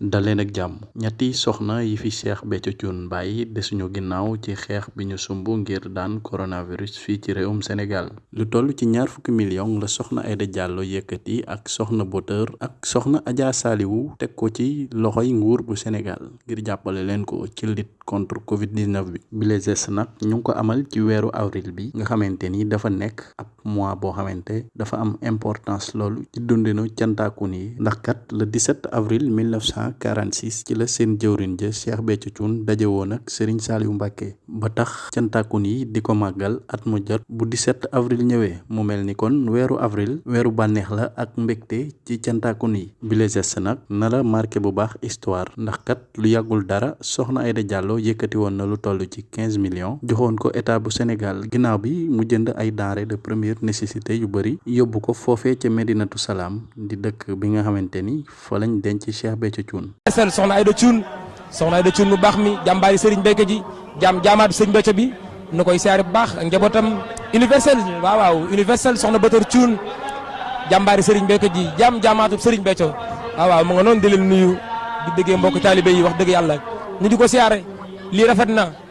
daleen ak jàmm. Ñetti soxna yi fi Cheikh Béthio Thioune bàyyi desuñu ginnaaw ci xeex bi ñu sumb ngir daan coronavirus fii ci réewum Sénégal. Lu toll ci ñaar fukki million la soxna Aïda Diallo yëkkati ak soxna Boteur ak soxna Adja Saliwu teg ko ci loxoy nguur bu Sénégal ngir jàppale leen ko ci lutte contre Covid 19 bi. Bile geste nag ñu ko amal ci weeru avril bi nga xamante ni dafa nekk ab mois boo xamante dafa am importance loolu ci dundinu cantaakun yi ndax kat le 17 avril 1946 ci la seen jëwrin ja Cheikh Béthio Thioune daje woon ak Serigne Saliou Mbacké. Ba tax cantaakun yi di ko màggal at mu jot bu 17 avril ñëwee. Mu mel ni kon weeru avril weeru bànneex la ak mbégte ci cantaakun yi bile geste nag na la marqué bu baax histoire. Ndax kat lu yàggul dara soxna Aïda Diallo yëkkati woon na lu toll ci 15 millions. Joxoon ko état bu Sénégal. Ginnaaw bi mu jënd ay denrées de première nécessité yu bëri yóbbu ko foofee ca Medinatu Salaam di dëkk bi nga xamante ni fa lañ denc Cheikh Béthio Thioune. soxna Aïda Thioune soxna Aïda Thioune mu baax mi jàmbaari Serigne Béthio ji jaam jaamaatu Serigne Béthio bi nu koy siyaare bu baax ak njabootam universel waaw waaw universel soxna Boteur Thioune jàmbaari Serigne Béthio ji jaam jaamaatu Serigne Béthio waaw waaw mu nga noonu di leen nuyu di déggee mbokk taalibe yi wax dëgg yàlla ñu di ko siyaare rafet na